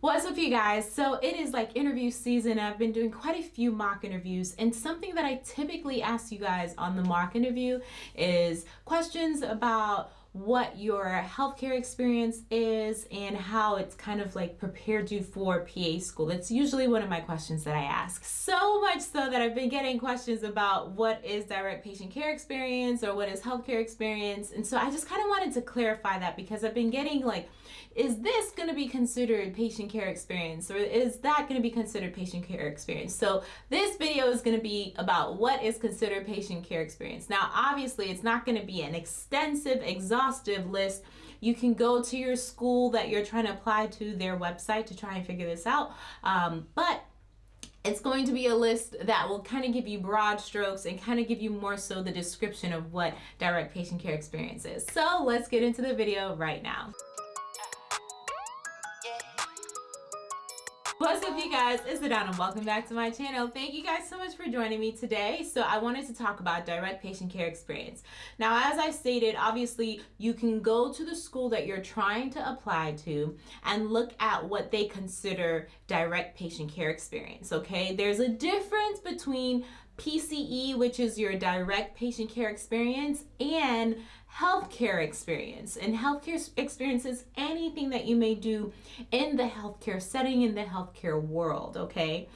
What's up you guys? So it is like interview season. I've been doing quite a few mock interviews and something that I typically ask you guys on the mock interview is questions about what your healthcare experience is and how it's kind of like prepared you for PA school. That's usually one of my questions that I ask. So much so that I've been getting questions about what is direct patient care experience or what is healthcare experience. And so I just kind of wanted to clarify that because I've been getting like is this going to be considered patient care experience or is that going to be considered patient care experience? So this video is going to be about what is considered patient care experience. Now, obviously it's not going to be an extensive, exhaustive list. You can go to your school that you're trying to apply to their website to try and figure this out. Um, but it's going to be a list that will kind of give you broad strokes and kind of give you more so the description of what direct patient care experience is. So let's get into the video right now. What's up you guys, it's Adana and welcome back to my channel. Thank you guys so much for joining me today. So I wanted to talk about direct patient care experience. Now as I stated, obviously you can go to the school that you're trying to apply to and look at what they consider direct patient care experience, okay? There's a difference between PCE, which is your direct patient care experience, and healthcare experience. And healthcare experience is anything that you may do in the healthcare setting, in the healthcare world, okay?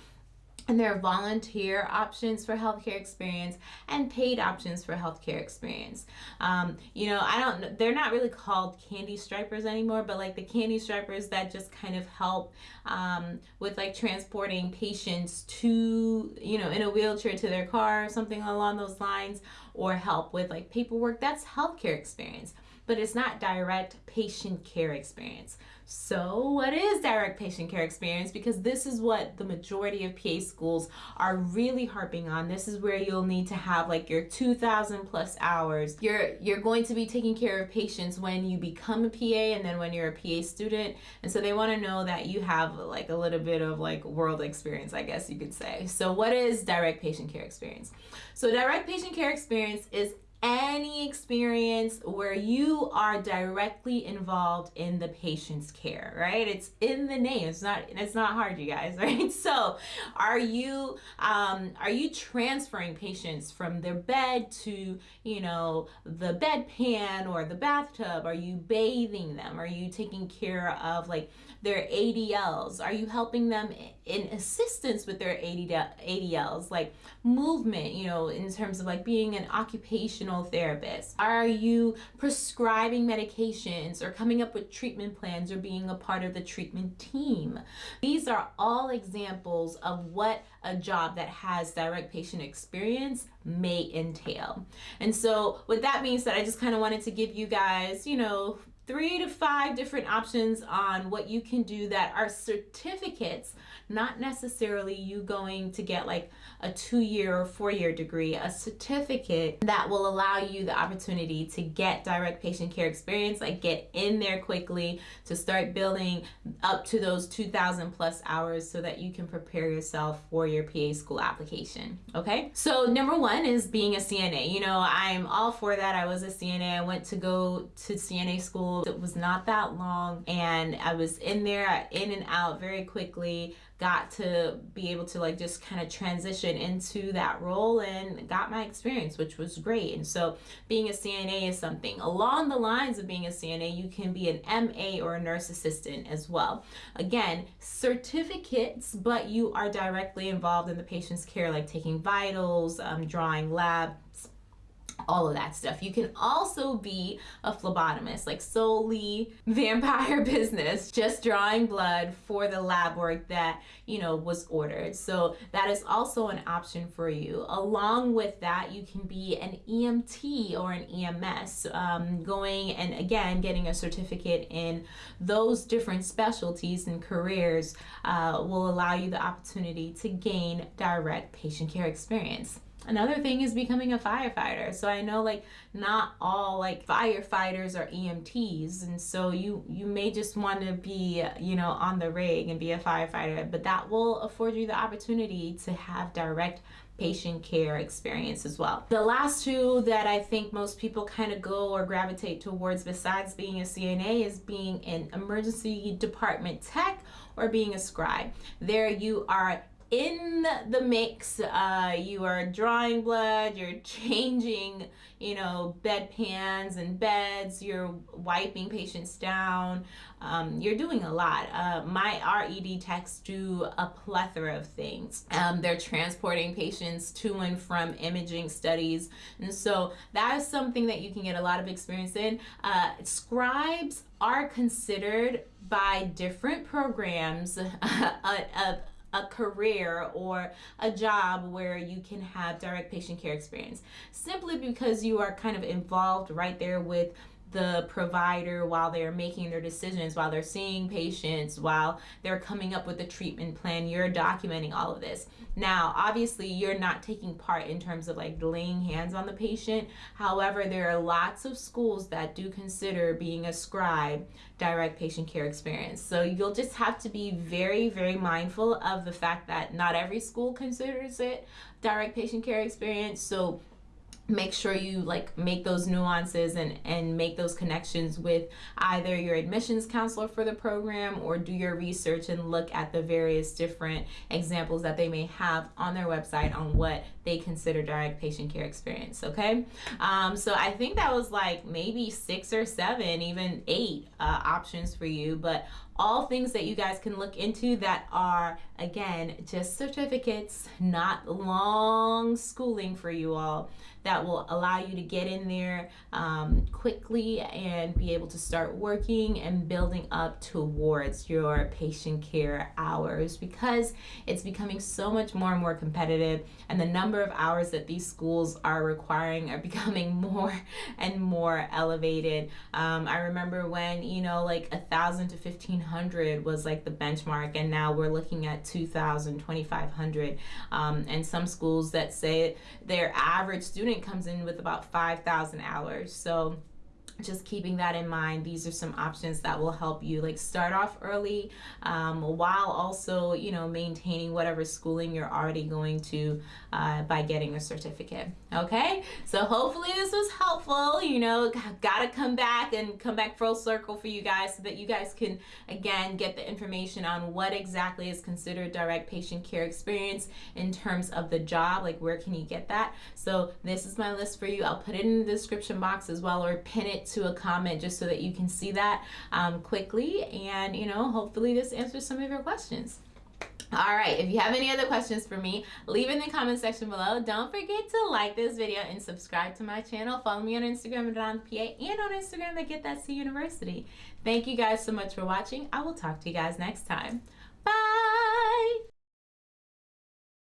And there are volunteer options for healthcare experience and paid options for healthcare experience. Um, you know, I don't, they're not really called candy stripers anymore, but like the candy stripers that just kind of help um, with like transporting patients to, you know, in a wheelchair to their car or something along those lines, or help with like paperwork, that's healthcare experience but it's not direct patient care experience. So what is direct patient care experience? Because this is what the majority of PA schools are really harping on. This is where you'll need to have like your 2000 plus hours. You're, you're going to be taking care of patients when you become a PA and then when you're a PA student. And so they want to know that you have like a little bit of like world experience, I guess you could say. So what is direct patient care experience? So direct patient care experience is any experience where you are directly involved in the patient's care right? It's in the name. It's not it's not hard you guys right? So are you um, are you transferring patients from their bed to you know the bedpan or the bathtub? Are you bathing them? Are you taking care of like their ADLs are you helping them in assistance with their ADLs like movement you know in terms of like being an occupational therapist? Are you prescribing medications or coming up with treatment plans or being a part of the treatment team? These are all examples of what a job that has direct patient experience may entail. And so with that being said, I just kind of wanted to give you guys, you know, three to five different options on what you can do that are certificates, not necessarily you going to get like a two-year or four-year degree, a certificate that will allow you the opportunity to get direct patient care experience, like get in there quickly to start building up to those 2,000 plus hours so that you can prepare yourself for your PA school application, okay? So number one is being a CNA. You know, I'm all for that. I was a CNA. I went to go to CNA school it was not that long and I was in there in and out very quickly got to be able to like just kind of transition into that role and got my experience which was great. And so being a CNA is something. Along the lines of being a CNA you can be an MA or a nurse assistant as well. Again certificates but you are directly involved in the patient's care like taking vitals um, drawing labs all of that stuff. You can also be a phlebotomist, like solely vampire business, just drawing blood for the lab work that, you know, was ordered. So that is also an option for you. Along with that, you can be an EMT or an EMS, um, going and again, getting a certificate in those different specialties and careers uh, will allow you the opportunity to gain direct patient care experience. Another thing is becoming a firefighter. So I know like not all like firefighters are EMTs and so you you may just want to be, you know, on the rig and be a firefighter, but that will afford you the opportunity to have direct patient care experience as well. The last two that I think most people kind of go or gravitate towards besides being a CNA is being an emergency department tech or being a scribe. There you are in the mix uh, you are drawing blood you're changing you know bed pans and beds you're wiping patients down um, you're doing a lot. Uh, my ED techs do a plethora of things. Um, they're transporting patients to and from imaging studies and so that is something that you can get a lot of experience in. Uh, scribes are considered by different programs a, a, career or a job where you can have direct patient care experience. Simply because you are kind of involved right there with the provider while they're making their decisions, while they're seeing patients, while they're coming up with a treatment plan. You're documenting all of this. Now, obviously, you're not taking part in terms of like laying hands on the patient. However, there are lots of schools that do consider being a scribe direct patient care experience. So you'll just have to be very, very mindful of the fact that not every school considers it direct patient care experience. So make sure you like make those nuances and and make those connections with either your admissions counselor for the program or do your research and look at the various different examples that they may have on their website on what they consider direct patient care experience okay? Um, so i think that was like maybe six or seven even eight uh, options for you but all things that you guys can look into that are again just certificates not long schooling for you all that will allow you to get in there um, quickly and be able to start working and building up towards your patient care hours because it's becoming so much more and more competitive and the number of hours that these schools are requiring are becoming more and more elevated. Um, i remember when you know like a thousand to fifteen hundred was like the benchmark and now we're looking at 2000 2500 um, and some schools that say their average student student comes in with about 5,000 hours. So just keeping that in mind. These are some options that will help you like start off early um, while also you know maintaining whatever schooling you're already going to uh, by getting a certificate okay? So hopefully this was helpful you know gotta come back and come back full circle for you guys so that you guys can again get the information on what exactly is considered direct patient care experience in terms of the job like where can you get that? So this is my list for you. I'll put it in the description box as well or pin it to a comment just so that you can see that um, quickly and you know hopefully this answers some of your questions all right, if you have any other questions for me, leave in the comment section below. Don't forget to like this video and subscribe to my channel. Follow me on Instagram at Don PA and on Instagram at Get That C University. Thank you guys so much for watching. I will talk to you guys next time.